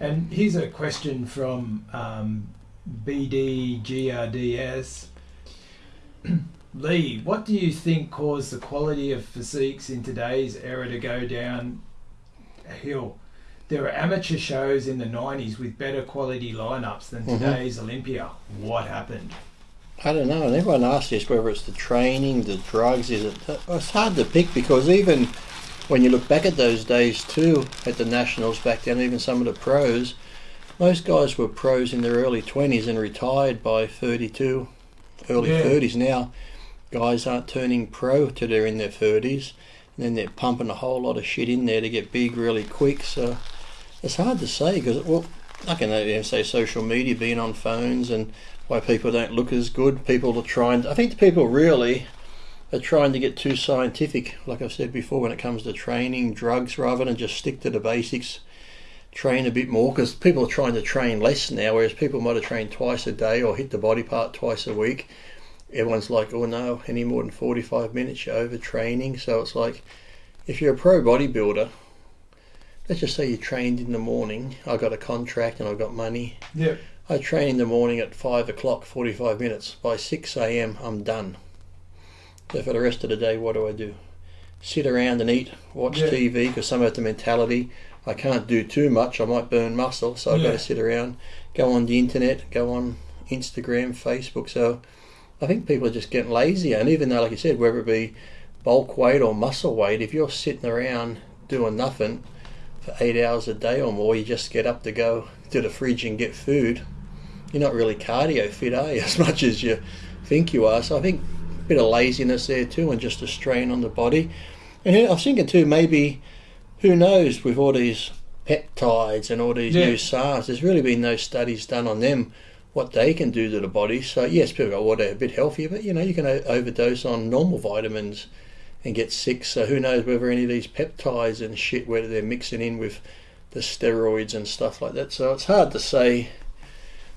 And here's a question from um, BDGRDS. Lee, what do you think caused the quality of physiques in today's era to go down a hill? There were amateur shows in the 90s with better quality lineups than Mhm. today's Olympia. What happened? I don't know, and everyone asks this whether it's the training, the drugs, is it? It's hard to pick because even when you look back at those days too, at the nationals back then, even some of the pros, most guys were pros in their early 20s and retired by 32, early Yeah. 30s. Now, guys aren't turning pro till they're in their 30s, and then they're pumping a whole lot of shit in there to get big really quick. So it's hard to say because, well, I can even say social media being on phones and why people don't look as good. People are trying. I think the people really are trying to get too scientific, like I've said before, when it comes to training, drugs, rather than just stick to the basics. Train a bit more because people are trying to train less now, whereas people might have trained twice a day or hit the body part twice a week. Everyone's like, oh no, any more than 45 minutes, you're overtraining. So it's like, if you're a pro bodybuilder, let's just say you trained in the morning, I got a contract and I got money, Yeah. I train in the morning at five o'clock, forty-five minutes. By six a.m., I'm done. So for the rest of the day, what do I do? Sit around and eat, watch Yeah. TV because some of the mentality I can't do too much. I might burn muscle, so I've got to sit around, go on the internet, go on Instagram, Facebook. So I think people are just getting lazier. And even though, like you said, whether it be bulk weight or muscle weight, if you're sitting around doing nothing for eight hours a day or more, you just get up to go to the fridge and get food you're not really cardio fit, are you? As much as you think you are. So I think bit of laziness there too, and just a strain on the body. And I was thinking too, maybe who knows with all these peptides and all these Yeah. new SARMs, there's really been no studies done on them, what they can do to the body. So yes, people go, well, they're a bit healthier, but you know, you can overdose on normal vitamins and get sick. So who knows whether any of these peptides and shit, whether they're mixing in with the steroids and stuff like that. So it's hard to say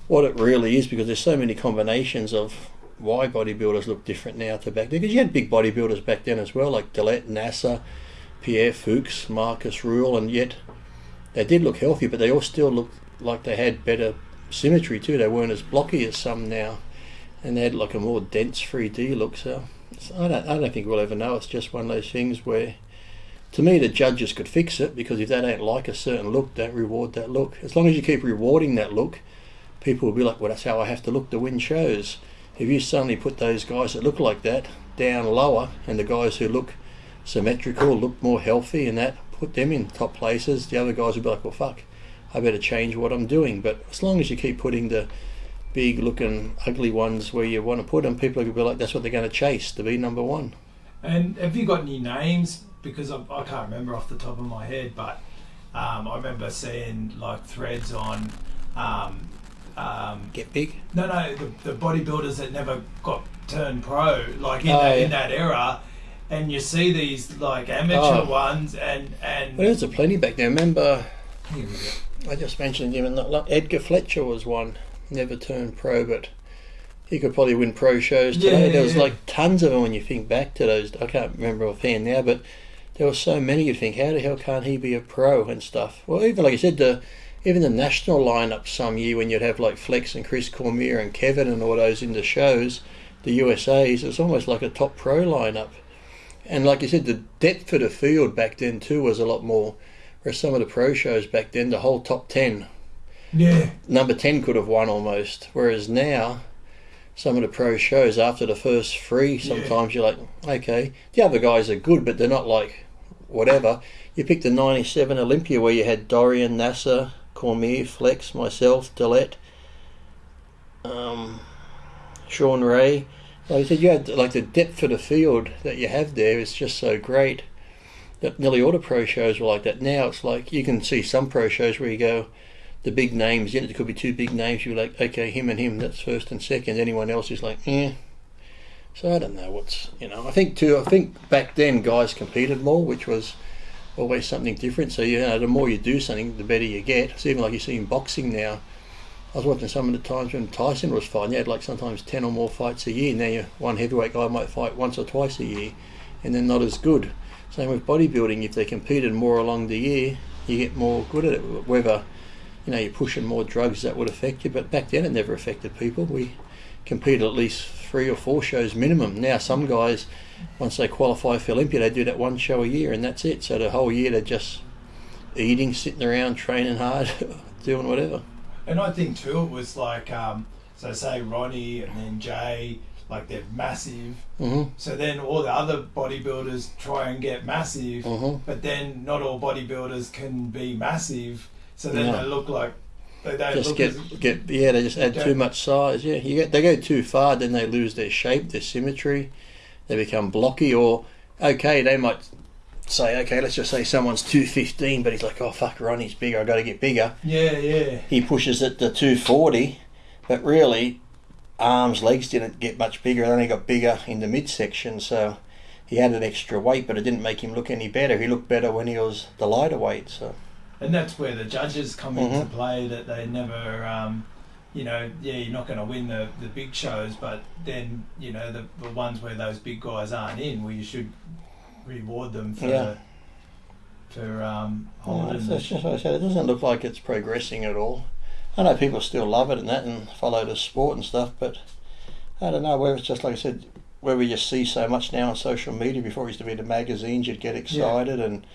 what it really is because there's so many combinations of why bodybuilders look different now to back then. Because you had big bodybuilders back then as well, like Dillett, Nasser, Pierre Fuchs, Markus Rühl, and yet they did look healthy, but they all still looked like they had better symmetry too. They weren't as blocky as some now, and they had like a more dense 3D look. So it's- I don't, I don't think we'll ever know. It's just one of those things where. To me, the judges could fix it because if they don't like a certain look, don't reward that look. As long as you keep rewarding that look, people will be like, well, that's how I have to look to win shows. If you suddenly put those guys that look like that down lower and the guys who look symmetrical, look more healthy and that, put them in top places, the other guys will be like, well, fuck, I better change what I'm doing. But as long as you keep putting the big looking ugly ones where you want to put them, people will be like, that's what they're going to chase to be number one. And have you got any names? Because I, I can't remember off the top of my head, but um, I remember seeing like threads on. Um, um, Get big. no, no, the, the bodybuilders that never got turned pro, like in, Oh, that, yeah. in that era, and you see these like amateur Oh. ones, and and Well, there's a plenty back then. Remember, Here we go. I just mentioned him, and like Edgar Fletcher was one, never turned pro, but he could probably win pro shows today. Yeah, there was yeah. like tons of them when you think back to those. I can't remember offhand now, but there were so many. You think, how the hell can't he be a pro and stuff? Well, even like you said, the even the national lineup some year when you'd have like Flex and Chris Cormier and Kevin and all those in the shows, the USA's, it's almost like a top pro lineup. And like you said, the depth of the field back then too was a lot more. Whereas some of the pro shows back then, the whole top ten Yeah, number 10 could have won almost. Whereas now, some of the pro shows, after the first three, sometimes you're like, okay, the other guys are good, but they're not like whatever. You picked the 97 Olympia where you had Dorian, Nasser, Cormier, Flex, myself, Dillett, um, Shawn Ray. Like I said, you had like the depth of the field that you have there is just so great that nearly all the pro shows were like that. Now it's like you can see some pro shows where you go, the big names, yeah, there could be two big names. You're like, okay, him and him, that's first and second. Anyone else is like, eh. So I don't know what's, you know, I think too, I think back then guys competed more, which was always something different. So, you know, the more you do something, the better you get. It's even like you see in boxing now. I was watching some of the times when Tyson was fighting, you had like sometimes 10 or more fights a year. Now, you one heavyweight guy might fight once or twice a year and they're not as good. Same with bodybuilding, if they competed more along the year, you get more good at it. Whether you know, you're pushing more drugs that would affect you. But back then, it never affected people. We competed at least three or four shows minimum. Now, some guys, once they qualify for Olympia, they do that one show a year, and that's it. So the whole year they're just eating, sitting around, training hard, doing whatever. And I think too, it was like, um, so say Ronnie and then Jay, like they're massive. hmm So then all the other bodybuilders try and get massive, hmm but then not all bodybuilders can be massive. So then No. they look like they Just get get yeah, they just add too much size. Yeah, you get they go too far, then they lose their shape, their symmetry. They become blocky, or okay, they might say, okay, let's just say someone's two fifteen, but he's like, oh fuck, Ronnie's bigger, I got to get bigger. yeah, yeah, He pushes it to two forty, but really, arms, legs didn't get much bigger. They only got bigger in the midsection, so. He added extra weight, but it didn't make him look any better. He looked better when he was the lighter weight. So and that's where the judges come Mhm. into play. That they never, um, you know, yeah, you're not going to win the the big shows, but then you know the the ones where those big guys aren't in, well, you should reward them for Yeah. for um, holding. that's, just what I said. It doesn't look like it's progressing at all. I know people still love it and that and follow the sport and stuff, but I don't know whether it's just like I said, where we just see so much now on social media. Before it used to be the magazines, you'd get excited and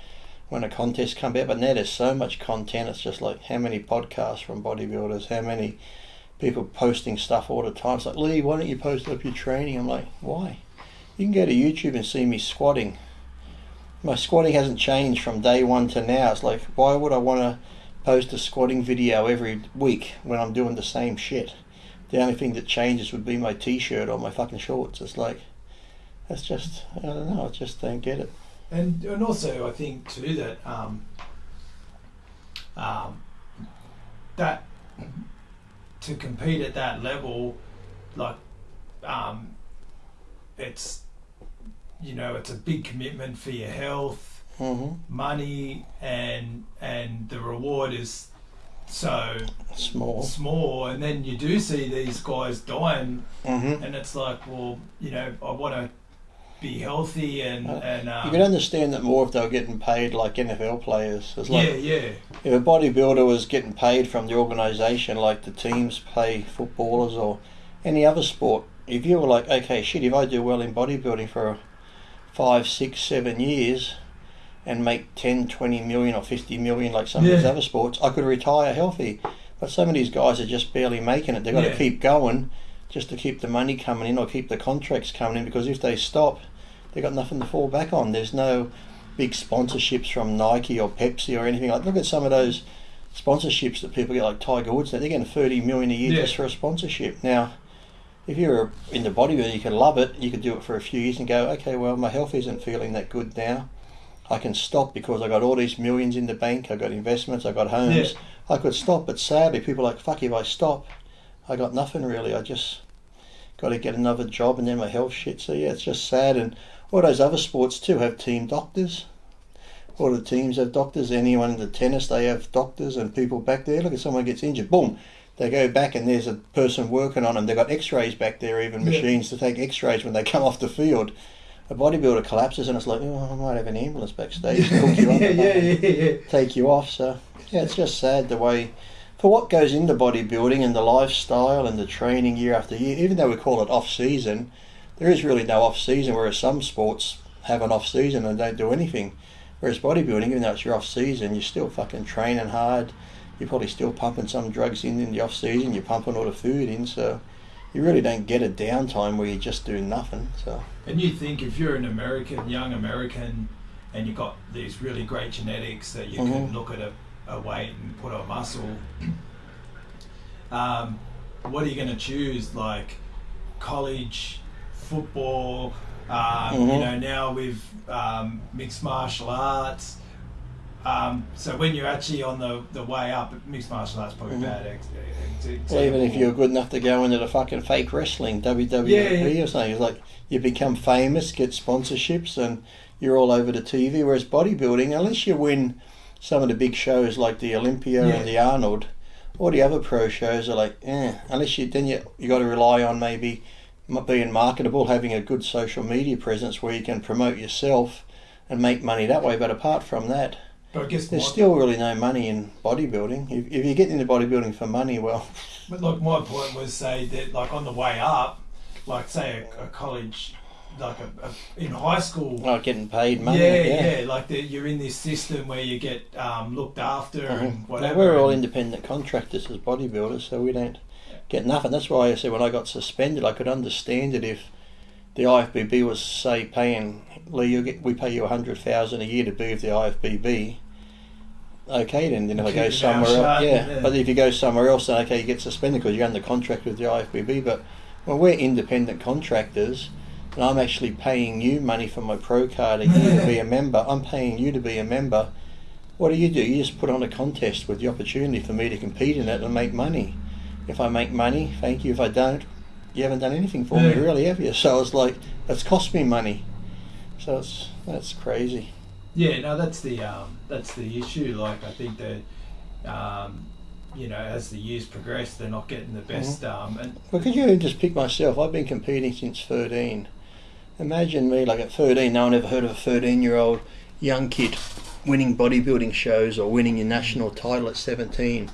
when a contest come out, but now there's so much content. It's just like how many podcasts from bodybuilders, how many people posting stuff all the time. It's like Lee, why don't you post up your training? I'm like, why? You can go to YouTube and see me squatting my squatting hasn't changed from day one to now. It's like, why would I want to post a squatting video every week when I'm doing the same shit? The only thing that changes would be my t-shirt or my fucking shorts. It's like, that's just, I don't know, I just don't get it. And and also I think too that um, um, that to compete at that level, like um, it's you know it's a big commitment for your health, hmm money, and and the reward is so Small. small. And then you do see these guys dying, hmm and it's like, well, you know, I want to be healthy and Uh, and um, You can understand that more if they were getting paid like NFL players. It's like, yeah, yeah. if a bodybuilder was getting paid from the organisation like the teams pay footballers or any other sport, if you were like, okay, shit, if I do well in bodybuilding for five, six, seven years and make 10, 20 million or 50 million like some of these other sports, I could retire healthy. But some of these guys are just barely making it. They've got Yeah. to keep going just to keep the money coming in or keep the contracts coming in because if they stop, they've got nothing to fall back on. There's no big sponsorships from Nike or Pepsi or anything like. Look at some of those sponsorships that people get, like Tiger Woods. They're getting thirty million a year Yeah. just for a sponsorship. Now, if you're in the bodybuilding, you can love it. You could do it for a few years and go, okay, well, my health isn't feeling that good now. I can stop because I got all these millions in the bank. I got investments. I got homes. Yeah. I could stop, but sadly, people are like, fuck, if I stop, I got nothing really. I just got to get another job and then my health shit. So yeah, it's just sad. And all those other sports too have team doctors. All the teams have doctors. Anyone in the tennis, they have doctors and people back there. Look if someone gets injured, boom, they go back and there's a person working on them. They've got X-rays back there, even Yeah. machines to take X-rays when they come off the field. A bodybuilder collapses and it's like, oh, I might have an ambulance backstage to hook you up yeah, yeah, yeah, yeah. take you off. So yeah, it's just sad the way for what goes into bodybuilding and the lifestyle and the training year after year. Even though we call it off season, there is really no off season. Whereas some sports have an off season and don't do anything. Whereas bodybuilding, even though it's your off season, you're still fucking training hard. You're probably still pumping some drugs in in the off season. You're pumping all the food in, so you really don't get a downtime where you just do nothing. So And you think if you're an American, young American, and you've got these really great genetics that you can Mhm. look at a, a weight and put on muscle, um, what are you going to choose? Like college football, um, you Mhm. know, now with um, mixed martial arts. Um, so when you're actually on the, the way up, mixed martial arts probably Mhm. bad. Ex- ex- ex- Well, even if you're good enough to go into the fucking fake wrestling, WWE Yeah, yeah. or something, it's like you become famous, get sponsorships, and you're all over the TV. Whereas bodybuilding, unless you win some of the big shows like the Olympia Yeah. and the Arnold, all the other pro shows are like, eh. Unless you then you you got to rely on maybe being marketable, having a good social media presence where you can promote yourself and make money that way. But apart from that, But I guess There's my, still really no money in bodybuilding. If, if you get into bodybuilding for money, well, but like my point was say that like on the way up, like say a, a college, like a, a, in high school. not getting paid money. yeah, yeah. yeah, like the, you're in this system where you get um, looked after Mhm. and Well, whatever. we're all independent contractors as bodybuilders, so we don't get nothing. That's why I said when I got suspended, I could understand it if the IFBB was say paying Lee, you get we pay you a hundred thousand a year to be with the IFBB. Okay, then then if I go somewhere else, yeah. yeah. But if you go somewhere else, then okay, you get suspended because you're under contract with the IFBB. But when we're independent contractors, and I'm actually paying you money for my pro card a year to be a member, I'm paying you to be a member. What do you do? You just put on a contest with the opportunity for me to compete in it and make money. If I make money, thank you. If I don't, you haven't done anything for me, really, have you? So it's like it's cost me money. So it's that's crazy. Yeah, no, that's the um, that's the issue. Like, I think that um, you know, as the years progress, they're not getting the best. Um, and Well, could you just pick myself? I've been competing since 13. Imagine me, like at 13, no one ever heard of a 13 year old young kid winning bodybuilding shows or winning your national title at 17.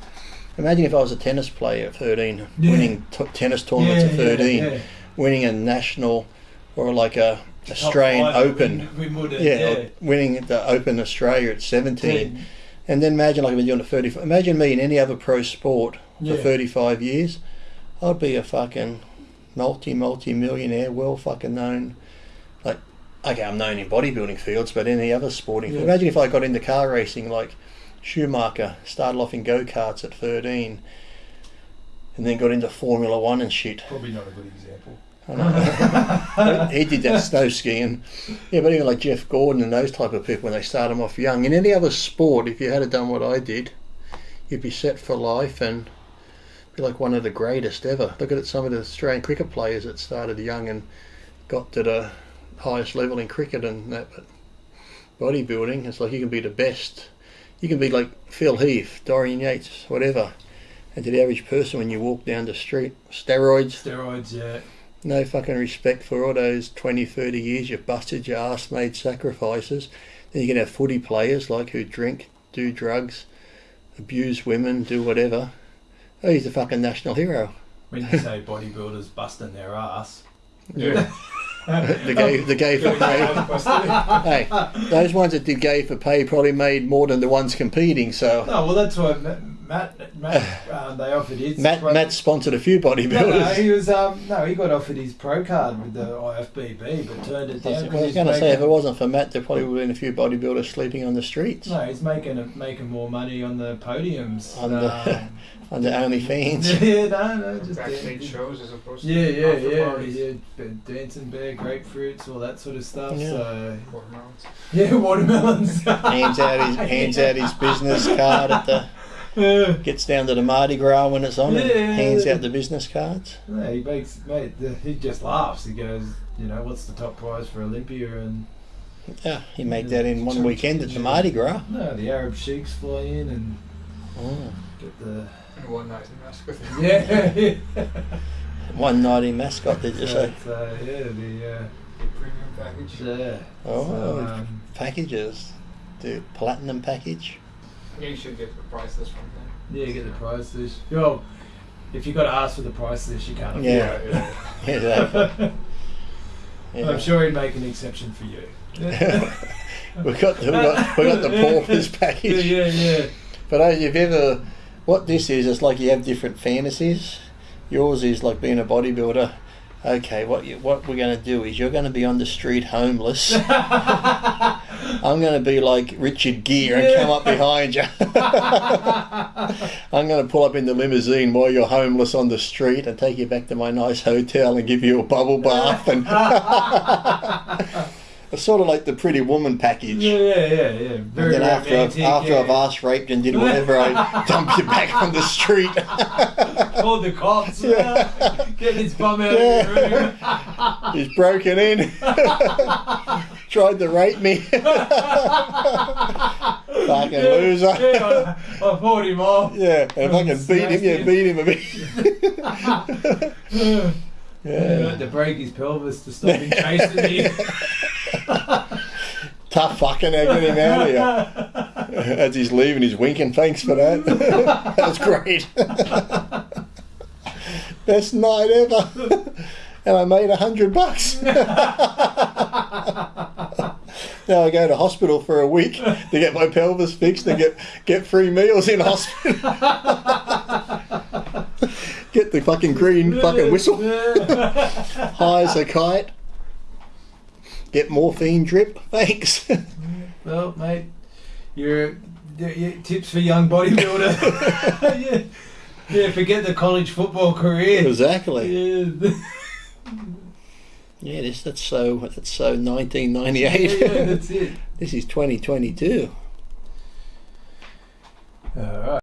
Imagine if I was a tennis player at 13, Yeah. winning t- tennis tournaments yeah, at 13, yeah, winning a national or like a Australian five Open. Wim- Wimbledon, Yeah, yeah. winning the Open Australia at 17. Yeah. And then imagine like I've been doing it 30. Imagine me in any other pro sport for Yeah. 35 years. I'd be a fucking multi multi millionaire, well fucking known. Like, okay, I'm known in bodybuilding fields, but in any other sporting. Yeah. Imagine if I got into car racing, like Schumacher started off in go karts at 13, and then got into Formula One and shit. Probably not a good example. He did that snow skiing. Yeah, but even like Jeff Gordon and those type of people, when they start them off young. In any other sport, if you had done what I did, you'd be set for life and be like one of the greatest ever. Look at some of the Australian cricket players that started young and got to the highest level in cricket and that. But bodybuilding, it's like you can be the best. You can be like Phil Heath, Dorian Yates, whatever. And to the average person, when you walk down the street, steroids, Steroids, yeah. no fucking respect for all those 20, 30 years you've busted your ass, made sacrifices. Then you can have footy players like who drink, do drugs, abuse women, do whatever. Oh, he's a fucking national hero. When you say bodybuilders busting their ass, Yeah. the gay, the gay for um, pay. hey, those ones that did gay for pay probably made more than the ones competing. So No, well, that's why Matt, Matt, Matt um, they offered his. Matt, pro- Matt sponsored a few No, no, bodybuilders. he was. Um, no, he got offered his pro card with the IFBB, but turned it down. was, 'cause I was he's going to say, if it wasn't for Matt, there probably would have been a few bodybuilders sleeping on the streets No, he's making a, making more money on the podiums. On the- um, under OnlyFans. yeah, no, no, just Backstage dan- shows as opposed to Yeah, yeah, after yeah, parties. yeah. Dancing bear, grapefruits, all that sort of stuff. Yeah. So Watermelons. yeah, watermelons. hands out his hands out his business card at the Yeah. gets down to the Mardi Gras when it's on and hands out the business cards. No, he makes mate. The, he just laughs. He goes, you know, what's the top prize for Olympia? And Yeah, he made that in one weekend at the Mardi Gras. no, the Arab sheiks fly in and Oh. get the And one night in mask with him. yeah. One night in mascot, did you so, say? it's, uh, yeah, the uh, Premium package. yeah. Oh, So, um, packages. The platinum package. Yeah, you should get the price list from them. yeah, get the price list. Well, if you've got to ask for the price list, you can't. afford Yeah. it. Yeah, exactly. Yeah. I'm sure he'd make an exception for you. we got the, we got we got the paupers yeah, package. yeah, yeah. But uh, you've ever what this is? It's like you have different fantasies. Yours is like being a bodybuilder. Okay, what you, what we're going to do is you're going to be on the street homeless. I'm going to be like Richard Gere and come up behind you. I'm going to pull up in the limousine while you're homeless on the street and take you back to my nice hotel and give you a bubble bath and it's sort of like the Pretty Woman package. Yeah, yeah, yeah, yeah. Very and then after I've, after yeah. I've ass raped and did whatever, I dump you back on the street. Called the cops. Yeah. Get his bum out Yeah. of the room. He's broken in. Tried to rape me. Fucking Yeah, loser. Yeah, I, I fought him off. Yeah, and if I can beat him, yeah, beat him a bit. Yeah. yeah. To break his pelvis to stop him chasing me. Tough fucking, now get him out of here. As he's leaving, he's winking. Thanks for that. that was great. Best night ever. and I made a hundred bucks. Now I go to hospital for a week to get my pelvis fixed and get get free meals in hospital. get the fucking green fucking whistle. High as a kite. Get morphine drip. Thanks. well, mate, your your tips for young bodybuilder. yeah. yeah, forget the college football career. exactly. Yeah. Yeah, this that's so that's so yeah, 1998. yeah, that's it. this is 2022. All right.